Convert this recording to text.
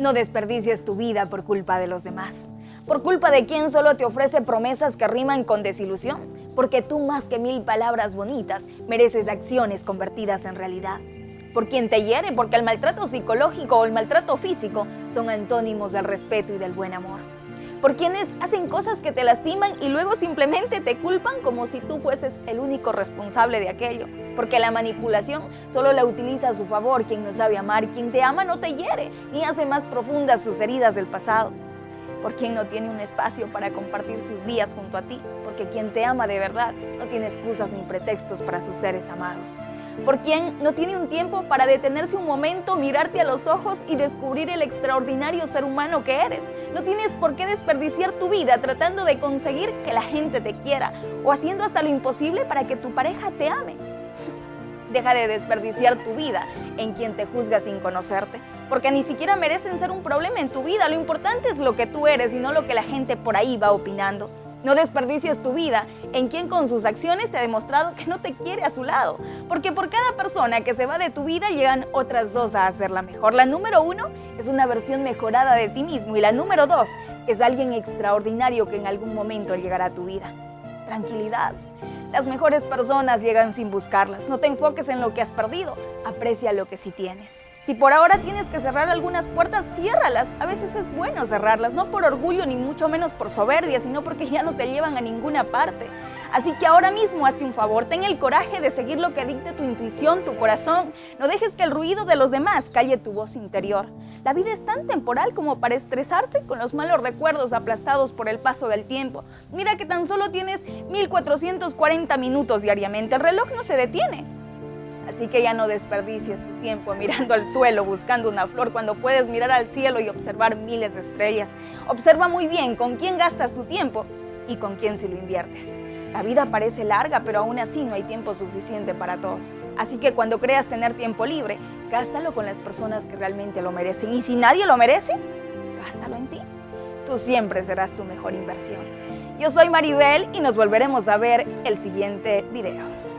No desperdicies tu vida por culpa de los demás. Por culpa de quien solo te ofrece promesas que riman con desilusión. Porque tú más que mil palabras bonitas mereces acciones convertidas en realidad. Por quien te hiere, porque el maltrato psicológico o el maltrato físico son antónimos del respeto y del buen amor por quienes hacen cosas que te lastiman y luego simplemente te culpan como si tú fueses el único responsable de aquello. Porque la manipulación solo la utiliza a su favor quien no sabe amar, quien te ama no te hiere, ni hace más profundas tus heridas del pasado. Por quien no tiene un espacio para compartir sus días junto a ti, porque quien te ama de verdad no tiene excusas ni pretextos para sus seres amados por quien no tiene un tiempo para detenerse un momento, mirarte a los ojos y descubrir el extraordinario ser humano que eres. No tienes por qué desperdiciar tu vida tratando de conseguir que la gente te quiera o haciendo hasta lo imposible para que tu pareja te ame. Deja de desperdiciar tu vida en quien te juzga sin conocerte, porque ni siquiera merecen ser un problema en tu vida. Lo importante es lo que tú eres y no lo que la gente por ahí va opinando. No desperdicies tu vida en quien con sus acciones te ha demostrado que no te quiere a su lado. Porque por cada persona que se va de tu vida llegan otras dos a hacerla mejor. La número uno es una versión mejorada de ti mismo y la número dos es alguien extraordinario que en algún momento llegará a tu vida. Tranquilidad. Las mejores personas llegan sin buscarlas. No te enfoques en lo que has perdido, aprecia lo que sí tienes. Si por ahora tienes que cerrar algunas puertas, ciérralas. A veces es bueno cerrarlas, no por orgullo ni mucho menos por soberbia, sino porque ya no te llevan a ninguna parte. Así que ahora mismo hazte un favor, ten el coraje de seguir lo que dicte tu intuición, tu corazón. No dejes que el ruido de los demás calle tu voz interior. La vida es tan temporal como para estresarse con los malos recuerdos aplastados por el paso del tiempo. Mira que tan solo tienes 1440 minutos diariamente, el reloj no se detiene. Así que ya no desperdicies tu tiempo mirando al suelo buscando una flor cuando puedes mirar al cielo y observar miles de estrellas. Observa muy bien con quién gastas tu tiempo y con quién si lo inviertes. La vida parece larga, pero aún así no hay tiempo suficiente para todo. Así que cuando creas tener tiempo libre, gástalo con las personas que realmente lo merecen. Y si nadie lo merece, gástalo en ti. Tú siempre serás tu mejor inversión. Yo soy Maribel y nos volveremos a ver el siguiente video.